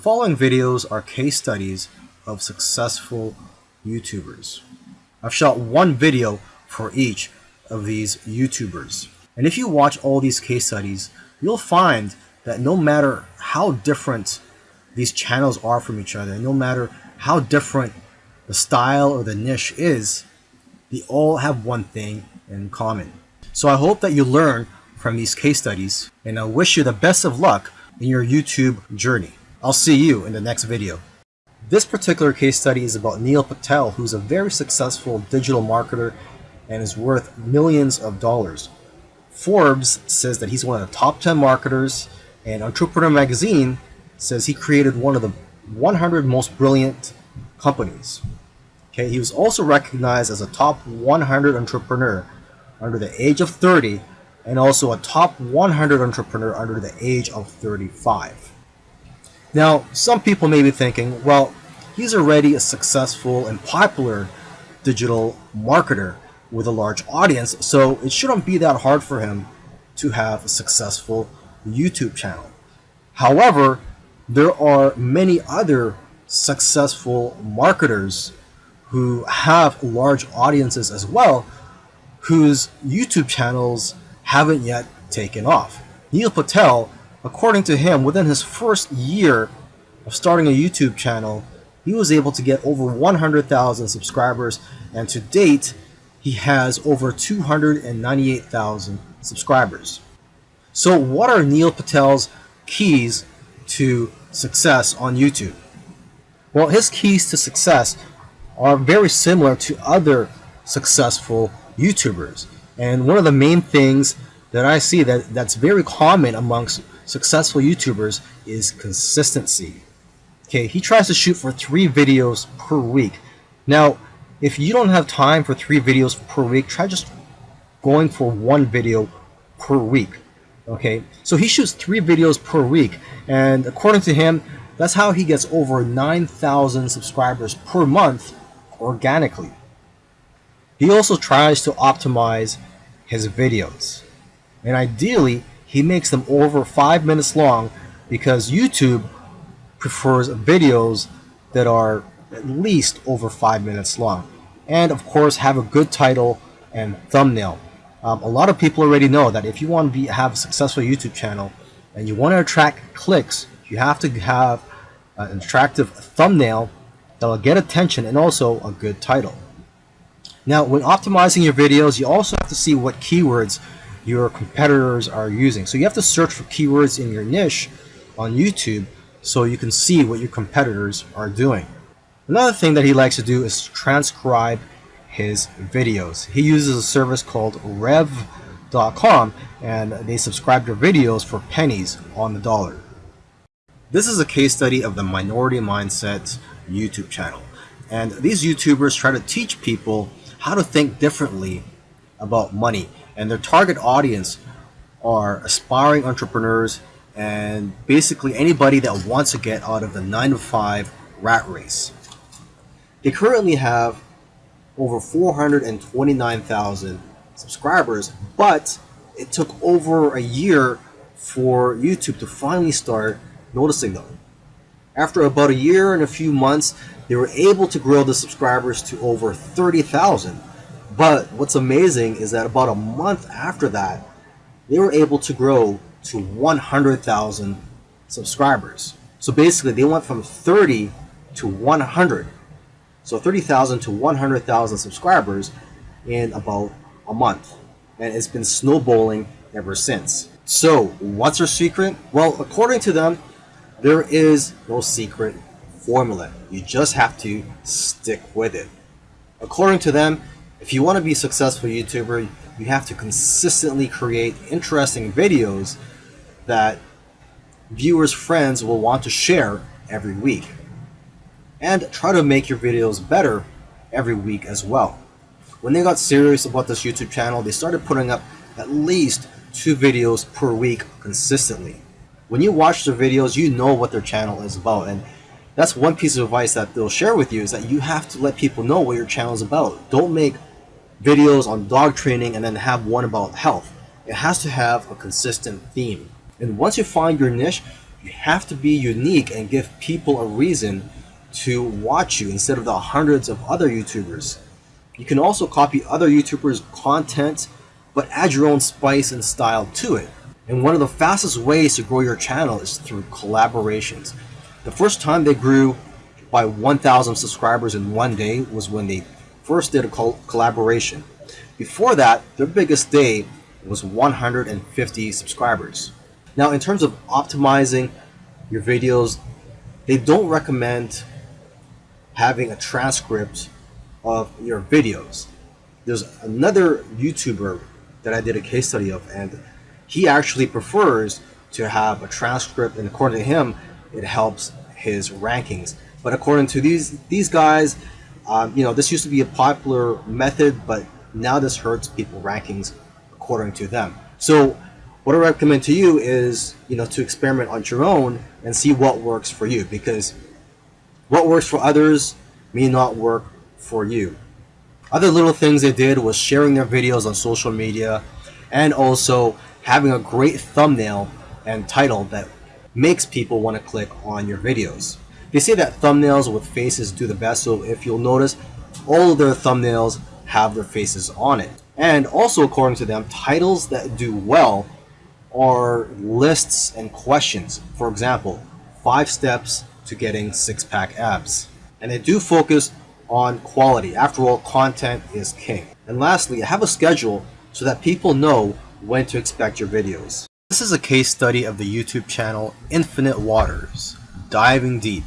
following videos are case studies of successful YouTubers. I've shot one video for each of these YouTubers. And if you watch all these case studies, you'll find that no matter how different these channels are from each other, no matter how different the style or the niche is, they all have one thing in common. So I hope that you learn from these case studies, and I wish you the best of luck in your YouTube journey. I'll see you in the next video. This particular case study is about Neil Patel, who's a very successful digital marketer and is worth millions of dollars. Forbes says that he's one of the top 10 marketers, and Entrepreneur Magazine says he created one of the 100 most brilliant companies. Okay, he was also recognized as a top 100 entrepreneur under the age of 30 and also a top 100 entrepreneur under the age of 35. Now, some people may be thinking, well, he's already a successful and popular digital marketer with a large audience, so it shouldn't be that hard for him to have a successful YouTube channel. However, there are many other successful marketers who have large audiences as well, whose YouTube channels haven't yet taken off. Neil Patel, according to him, within his first year of starting a YouTube channel, he was able to get over 100,000 subscribers, and to date, he has over 298,000 subscribers. So what are Neil Patel's keys to success on YouTube? Well, his keys to success are very similar to other successful YouTubers. And one of the main things that I see that, that's very common amongst successful YouTubers is consistency. Okay, he tries to shoot for three videos per week. Now, if you don't have time for three videos per week, try just going for one video per week. Okay, so he shoots three videos per week, and according to him, that's how he gets over 9,000 subscribers per month organically. He also tries to optimize his videos. And ideally, he makes them over 5 minutes long because YouTube prefers videos that are at least over 5 minutes long. And of course, have a good title and thumbnail. Um, a lot of people already know that if you want to be, have a successful YouTube channel and you want to attract clicks, you have to have an attractive thumbnail that will get attention and also a good title. Now, when optimizing your videos, you also have to see what keywords your competitors are using. So you have to search for keywords in your niche on YouTube so you can see what your competitors are doing. Another thing that he likes to do is transcribe his videos. He uses a service called rev.com and they subscribe to videos for pennies on the dollar. This is a case study of the Minority Mindset YouTube channel. And these YouTubers try to teach people how to think differently about money. And their target audience are aspiring entrepreneurs and basically anybody that wants to get out of the 9 to 5 rat race. They currently have over 429,000 subscribers, but it took over a year for YouTube to finally start noticing them. After about a year and a few months, they were able to grow the subscribers to over 30,000. But what's amazing is that about a month after that, they were able to grow to 100,000 subscribers. So basically, they went from 30 to 100. So 30,000 to 100,000 subscribers in about a month. And it's been snowballing ever since. So, what's their secret? Well, according to them, there is no secret formula. You just have to stick with it. According to them, if you want to be a successful YouTuber, you have to consistently create interesting videos that viewers' friends will want to share every week. And try to make your videos better every week as well. When they got serious about this YouTube channel, they started putting up at least two videos per week consistently when you watch their videos, you know what their channel is about. And that's one piece of advice that they'll share with you is that you have to let people know what your channel is about. Don't make videos on dog training and then have one about health. It has to have a consistent theme. And once you find your niche, You have to be unique and give people a reason to watch you instead of the hundreds of other YouTubers. You can also copy other YouTubers' content, but add your own spice and style to it. And one of the fastest ways to grow your channel is through collaborations. The first time they grew by 1,000 subscribers in one day was when they first did a col collaboration. Before that, their biggest day was 150 subscribers. Now, in terms of optimizing your videos, they don't recommend having a transcript of your videos. There's another YouTuber that I did a case study of, and he actually prefers to have a transcript, and according to him, it helps his rankings. But according to these these guys, um, you know, this used to be a popular method, but now this hurts people rankings according to them. So what I recommend to you is, you know, to experiment on your own and see what works for you because what works for others may not work for you. Other little things they did was sharing their videos on social media and also having a great thumbnail and title that makes people want to click on your videos. They say that thumbnails with faces do the best, so if you'll notice, all of their thumbnails have their faces on it. And also according to them, titles that do well are lists and questions. For example, five steps to getting six-pack abs. And they do focus on quality. After all, content is king. And lastly, have a schedule so that people know when to expect your videos. This is a case study of the YouTube channel Infinite Waters, diving deep.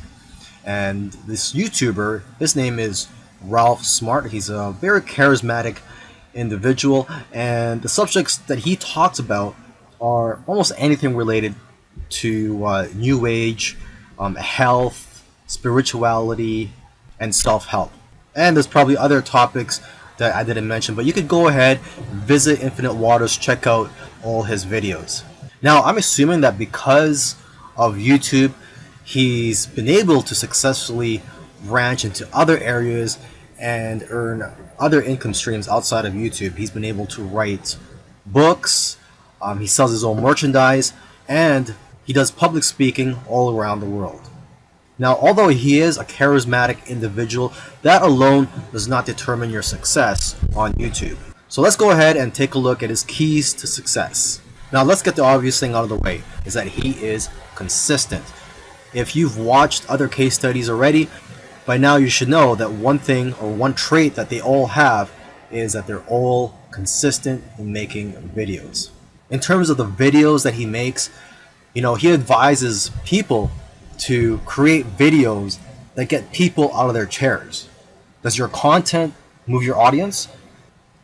And this YouTuber, his name is Ralph Smart. He's a very charismatic individual, and the subjects that he talks about are almost anything related to uh, New Age, um, health, spirituality, and self-help. And there's probably other topics that I didn't mention, but you could go ahead, visit Infinite Waters, check out all his videos. Now, I'm assuming that because of YouTube, he's been able to successfully branch into other areas and earn other income streams outside of YouTube. He's been able to write books, um, he sells his own merchandise, and he does public speaking all around the world. Now, although he is a charismatic individual, that alone does not determine your success on YouTube. So let's go ahead and take a look at his keys to success. Now let's get the obvious thing out of the way, is that he is consistent. If you've watched other case studies already, by now you should know that one thing or one trait that they all have is that they're all consistent in making videos. In terms of the videos that he makes, you know, he advises people to create videos that get people out of their chairs. Does your content move your audience?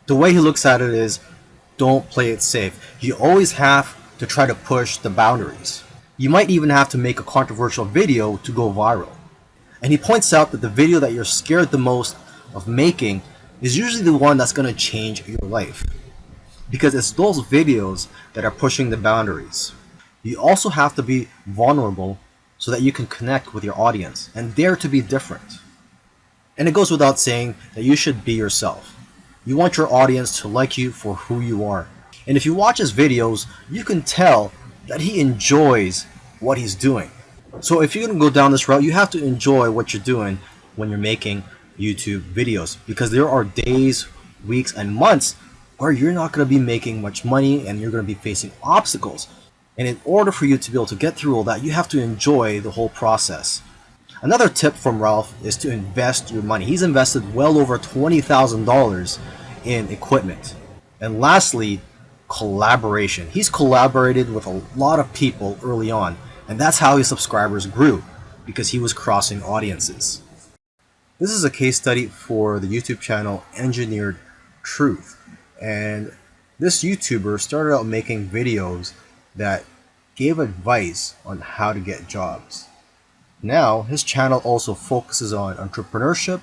The way he looks at it is don't play it safe. You always have to try to push the boundaries. You might even have to make a controversial video to go viral. And he points out that the video that you're scared the most of making is usually the one that's going to change your life. Because it's those videos that are pushing the boundaries. You also have to be vulnerable so that you can connect with your audience and dare to be different. And it goes without saying that you should be yourself. You want your audience to like you for who you are. And if you watch his videos, you can tell that he enjoys what he's doing. So if you're going to go down this route, you have to enjoy what you're doing when you're making YouTube videos because there are days, weeks, and months where you're not going to be making much money and you're going to be facing obstacles. And in order for you to be able to get through all that, you have to enjoy the whole process. Another tip from Ralph is to invest your money. He's invested well over $20,000 in equipment. And lastly, collaboration. He's collaborated with a lot of people early on. And that's how his subscribers grew, because he was crossing audiences. This is a case study for the YouTube channel Engineered Truth. And this YouTuber started out making videos that gave advice on how to get jobs. Now, his channel also focuses on entrepreneurship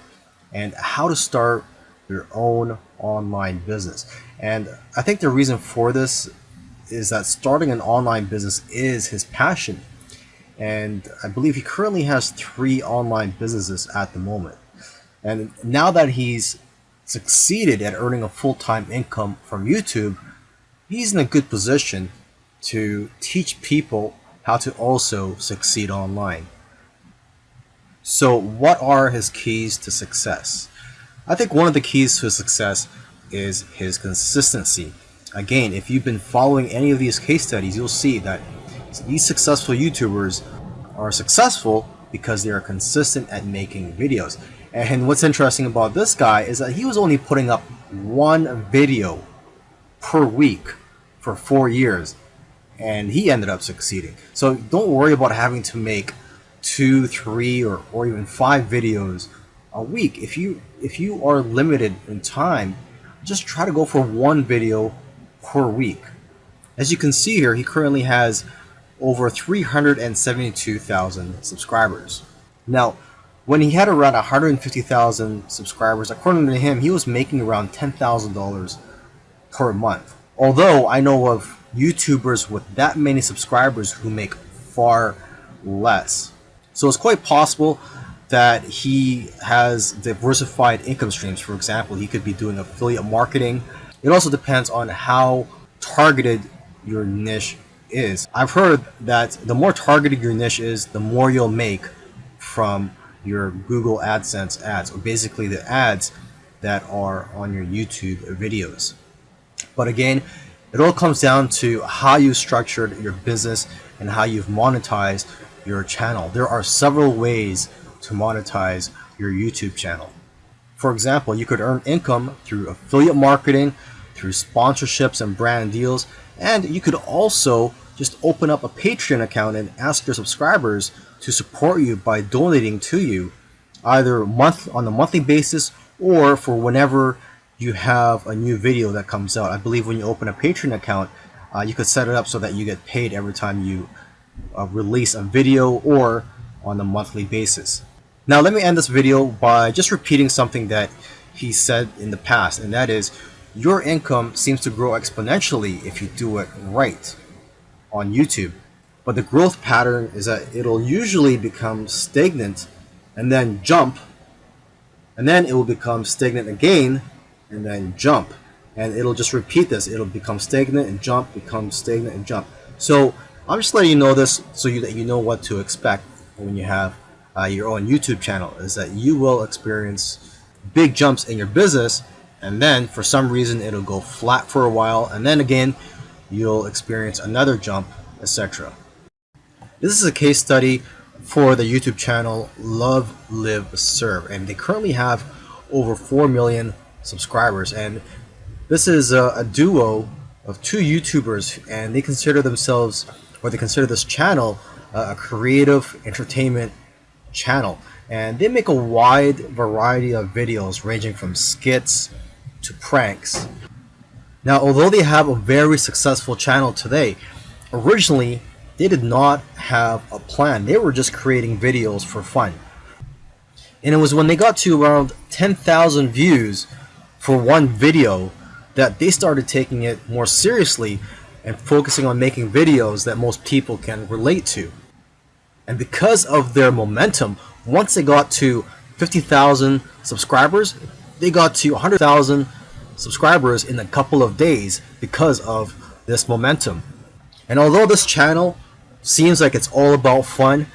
and how to start your own online business. And I think the reason for this is that starting an online business is his passion and I believe he currently has three online businesses at the moment. And now that he's succeeded at earning a full-time income from YouTube, he's in a good position to teach people how to also succeed online. So what are his keys to success? I think one of the keys to his success is his consistency. Again, if you've been following any of these case studies, you'll see that these successful YouTubers are successful because they are consistent at making videos. And what's interesting about this guy is that he was only putting up one video per week for four years and he ended up succeeding. So don't worry about having to make two, three, or, or even five videos a week. If you if you are limited in time, just try to go for one video per week. As you can see here, he currently has over 372,000 subscribers. Now, when he had around 150,000 subscribers, according to him, he was making around $10,000 per month. Although I know of YouTubers with that many subscribers who make far less. So it's quite possible that he has diversified income streams. For example, he could be doing affiliate marketing. It also depends on how targeted your niche is. I've heard that the more targeted your niche is, the more you'll make from your Google AdSense ads, or basically the ads that are on your YouTube videos. But again, it all comes down to how you structured your business and how you've monetized your channel. There are several ways to monetize your YouTube channel. For example, you could earn income through affiliate marketing, through sponsorships and brand deals, and you could also just open up a Patreon account and ask your subscribers to support you by donating to you either month on a monthly basis or for whenever you have a new video that comes out. I believe when you open a Patreon account, uh, you could set it up so that you get paid every time you uh, release a video or on a monthly basis. Now let me end this video by just repeating something that he said in the past and that is your income seems to grow exponentially if you do it right on YouTube. But the growth pattern is that it'll usually become stagnant and then jump and then it will become stagnant again and then jump. And it'll just repeat this. It'll become stagnant and jump become stagnant and jump. So I'm just letting you know this so you, that you know what to expect when you have uh, your own YouTube channel is that you will experience big jumps in your business and then for some reason it'll go flat for a while and then again you'll experience another jump etc. This is a case study for the YouTube channel Love Live Serve and they currently have over 4 million subscribers and this is a, a duo of two YouTubers and they consider themselves or they consider this channel uh, a creative entertainment channel and they make a wide variety of videos ranging from skits to pranks. Now although they have a very successful channel today, originally they did not have a plan. They were just creating videos for fun. And it was when they got to around 10,000 views for one video that they started taking it more seriously and focusing on making videos that most people can relate to. And because of their momentum, once they got to 50,000 subscribers, they got to 100,000 subscribers in a couple of days because of this momentum. And although this channel seems like it's all about fun,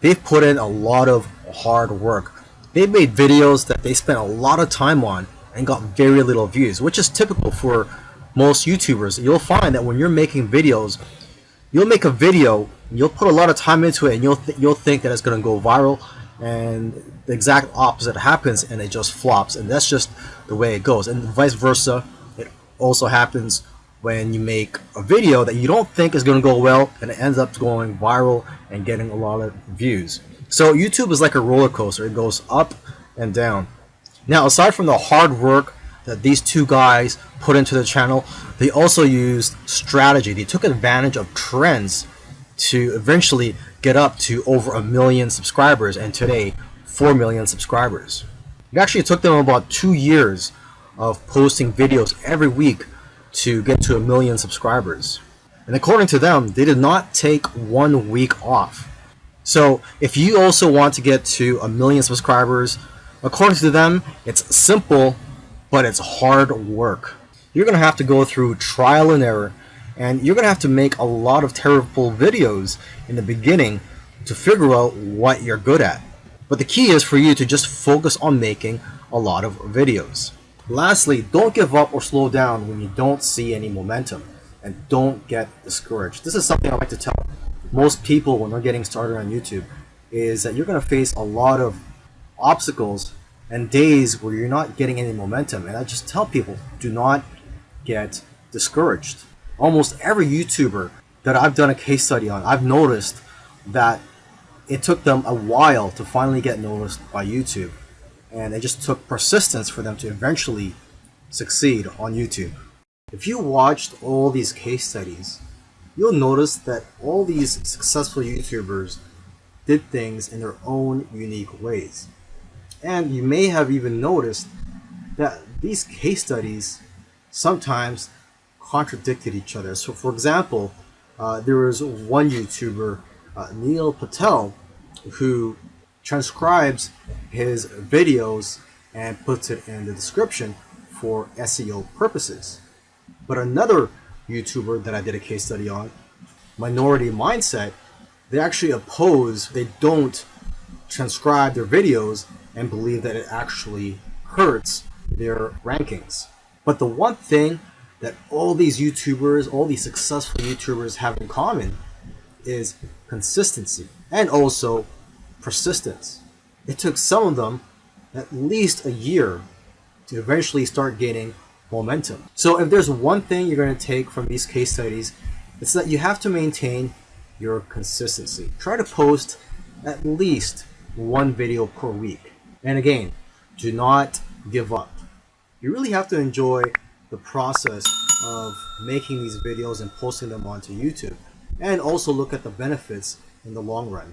they've put in a lot of hard work. They've made videos that they spent a lot of time on and got very little views, which is typical for most YouTubers. You'll find that when you're making videos, you'll make a video, you'll put a lot of time into it, and you'll th you'll think that it's gonna go viral, and the exact opposite happens, and it just flops, and that's just the way it goes. And vice versa, it also happens when you make a video that you don't think is gonna go well, and it ends up going viral and getting a lot of views. So YouTube is like a roller coaster; it goes up and down. Now, aside from the hard work that these two guys put into the channel, they also used strategy. They took advantage of trends to eventually get up to over a million subscribers and today 4 million subscribers. It actually took them about two years of posting videos every week to get to a million subscribers. And according to them, they did not take one week off. So if you also want to get to a million subscribers According to them, it's simple, but it's hard work. You're going to have to go through trial and error, And you're going to have to make a lot of terrible videos in the beginning to figure out what you're good at. But the key is for you to just focus on making a lot of videos. Lastly, don't give up or slow down when you don't see any momentum and don't get discouraged. This is something I like to tell most people when they're getting started on YouTube is that you're going to face a lot of obstacles and days where you're not getting any momentum. And I just tell people, do not get discouraged. Almost every YouTuber that I've done a case study on, I've noticed that it took them a while to finally get noticed by YouTube. And it just took persistence for them to eventually succeed on YouTube. If you watched all these case studies, you'll notice that all these successful YouTubers did things in their own unique ways. And you may have even noticed that these case studies sometimes contradicted each other. So for example, uh, there was one YouTuber, uh, Neil Patel, who transcribes his videos and puts it in the description for SEO purposes. But another YouTuber that I did a case study on, Minority Mindset, they actually oppose, they don't transcribe their videos and believe that it actually hurts their rankings. But the one thing that all these YouTubers, all these successful YouTubers have in common is consistency and also persistence. It took some of them at least a year to eventually start gaining momentum. So if there's one thing you're going to take from these case studies, it's that you have to maintain your consistency. Try to post at least one video per week. And again, do not give up. You really have to enjoy the process of making these videos and posting them onto YouTube and also look at the benefits in the long run.